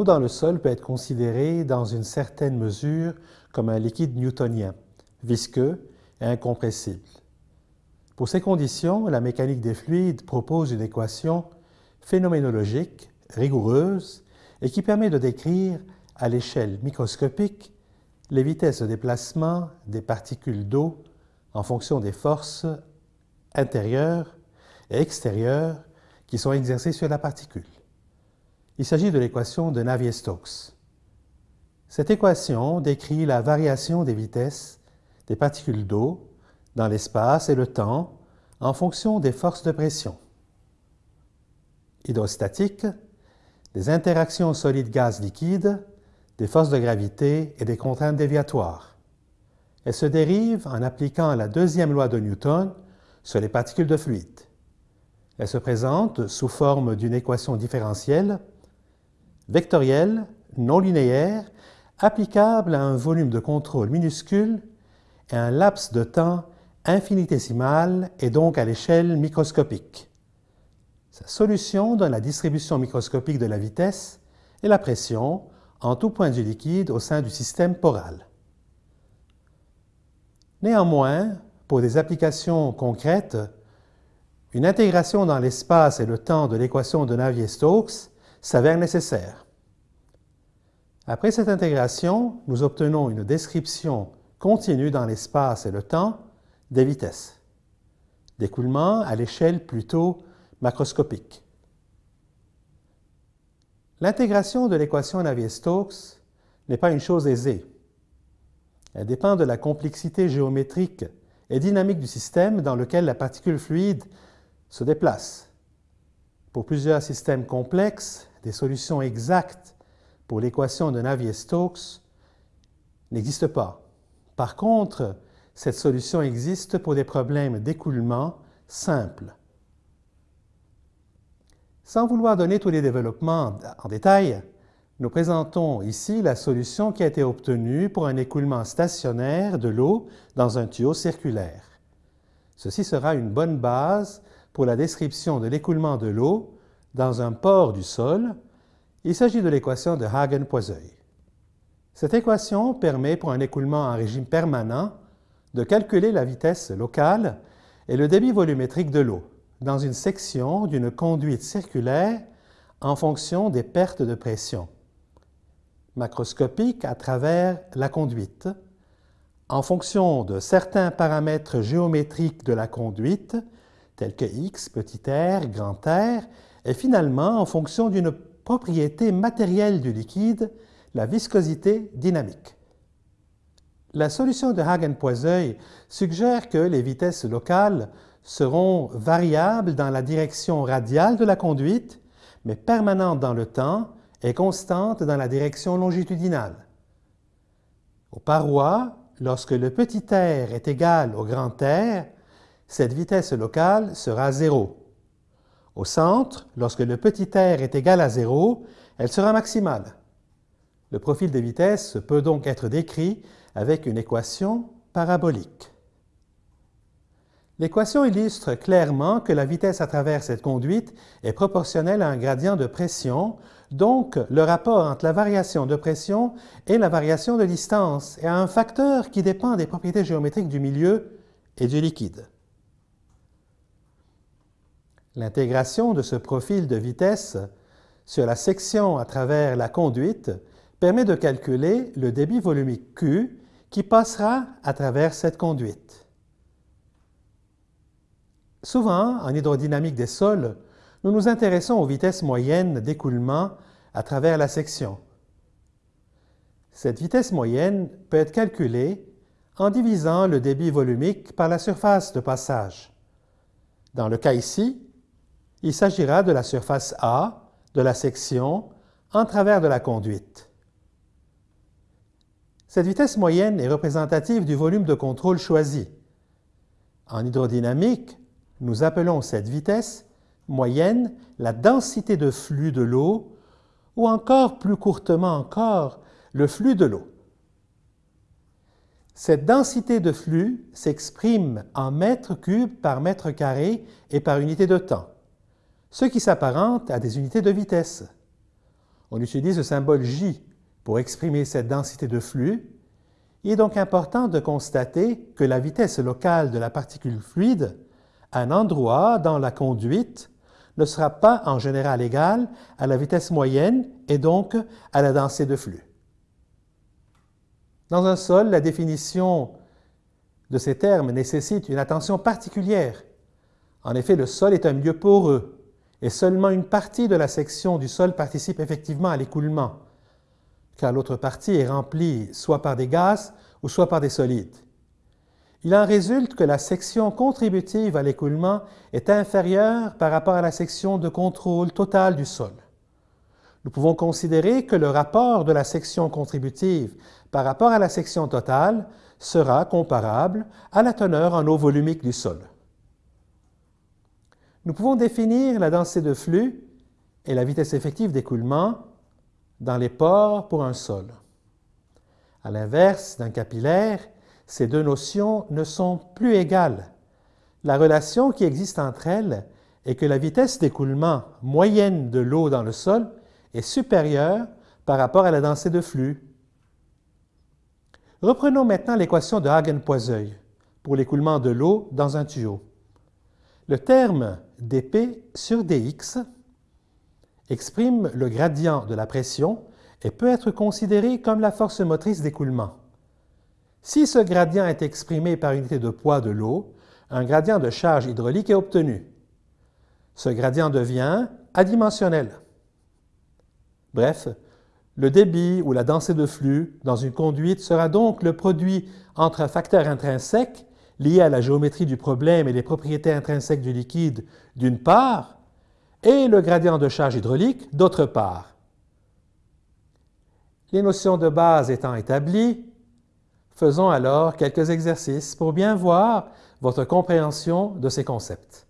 l'eau dans le sol peut être considérée dans une certaine mesure comme un liquide newtonien, visqueux et incompressible. Pour ces conditions, la mécanique des fluides propose une équation phénoménologique, rigoureuse, et qui permet de décrire à l'échelle microscopique les vitesses de déplacement des particules d'eau en fonction des forces intérieures et extérieures qui sont exercées sur la particule. Il s'agit de l'équation de Navier-Stokes. Cette équation décrit la variation des vitesses des particules d'eau dans l'espace et le temps en fonction des forces de pression. Hydrostatique, des interactions solides-gaz-liquide, des forces de gravité et des contraintes déviatoires. Elle se dérive en appliquant la deuxième loi de Newton sur les particules de fluide. Elle se présente sous forme d'une équation différentielle, vectorielle, non linéaire, applicable à un volume de contrôle minuscule et un laps de temps infinitésimal et donc à l'échelle microscopique. Sa solution donne la distribution microscopique de la vitesse et la pression en tout point du liquide au sein du système poral. Néanmoins, pour des applications concrètes, une intégration dans l'espace et le temps de l'équation de Navier-Stokes s'avère nécessaire. Après cette intégration, nous obtenons une description continue dans l'espace et le temps des vitesses, d'écoulement à l'échelle plutôt macroscopique. L'intégration de l'équation Navier-Stokes n'est pas une chose aisée. Elle dépend de la complexité géométrique et dynamique du système dans lequel la particule fluide se déplace. Pour plusieurs systèmes complexes, des solutions exactes pour l'équation de Navier-Stokes n'existent pas. Par contre, cette solution existe pour des problèmes d'écoulement simples. Sans vouloir donner tous les développements en détail, nous présentons ici la solution qui a été obtenue pour un écoulement stationnaire de l'eau dans un tuyau circulaire. Ceci sera une bonne base pour la description de l'écoulement de l'eau dans un port du sol. Il s'agit de l'équation de Hagen-Poiseuil. Cette équation permet pour un écoulement en régime permanent de calculer la vitesse locale et le débit volumétrique de l'eau dans une section d'une conduite circulaire en fonction des pertes de pression macroscopique à travers la conduite, en fonction de certains paramètres géométriques de la conduite, tels que x, petit r, grand R, et finalement en fonction d'une propriété matérielle du liquide, la viscosité dynamique. La solution de Hagen-Poiseuil suggère que les vitesses locales seront variables dans la direction radiale de la conduite, mais permanentes dans le temps et constantes dans la direction longitudinale. Aux parois, lorsque le petit r est égal au grand R, cette vitesse locale sera zéro. Au centre, lorsque le petit r est égal à zéro, elle sera maximale. Le profil des vitesses peut donc être décrit avec une équation parabolique. L'équation illustre clairement que la vitesse à travers cette conduite est proportionnelle à un gradient de pression, donc le rapport entre la variation de pression et la variation de distance, et à un facteur qui dépend des propriétés géométriques du milieu et du liquide. L'intégration de ce profil de vitesse sur la section à travers la conduite permet de calculer le débit volumique Q qui passera à travers cette conduite. Souvent, en hydrodynamique des sols, nous nous intéressons aux vitesses moyennes d'écoulement à travers la section. Cette vitesse moyenne peut être calculée en divisant le débit volumique par la surface de passage. Dans le cas ici, il s'agira de la surface A de la section en travers de la conduite. Cette vitesse moyenne est représentative du volume de contrôle choisi. En hydrodynamique, nous appelons cette vitesse moyenne la densité de flux de l'eau ou encore plus courtement encore le flux de l'eau. Cette densité de flux s'exprime en mètres cubes par mètre carré et par unité de temps, ce qui s'apparente à des unités de vitesse. On utilise le symbole J pour exprimer cette densité de flux. Il est donc important de constater que la vitesse locale de la particule fluide à un endroit dans la conduite ne sera pas en général égale à la vitesse moyenne et donc à la densité de flux. Dans un sol, la définition de ces termes nécessite une attention particulière. En effet, le sol est un milieu poreux et seulement une partie de la section du sol participe effectivement à l'écoulement, car l'autre partie est remplie soit par des gaz ou soit par des solides. Il en résulte que la section contributive à l'écoulement est inférieure par rapport à la section de contrôle total du sol. Nous pouvons considérer que le rapport de la section contributive par rapport à la section totale sera comparable à la teneur en eau volumique du sol. Nous pouvons définir la densité de flux et la vitesse effective d'écoulement dans les pores pour un sol. À l'inverse d'un capillaire, ces deux notions ne sont plus égales. La relation qui existe entre elles est que la vitesse d'écoulement moyenne de l'eau dans le sol est supérieure par rapport à la densité de flux. Reprenons maintenant l'équation de Hagen-Poiseuil pour l'écoulement de l'eau dans un tuyau. Le terme dP sur dx exprime le gradient de la pression et peut être considéré comme la force motrice d'écoulement. Si ce gradient est exprimé par unité de poids de l'eau, un gradient de charge hydraulique est obtenu. Ce gradient devient adimensionnel. Bref, le débit ou la densité de flux dans une conduite sera donc le produit entre un facteur intrinsèque lié à la géométrie du problème et les propriétés intrinsèques du liquide d'une part, et le gradient de charge hydraulique d'autre part. Les notions de base étant établies, Faisons alors quelques exercices pour bien voir votre compréhension de ces concepts.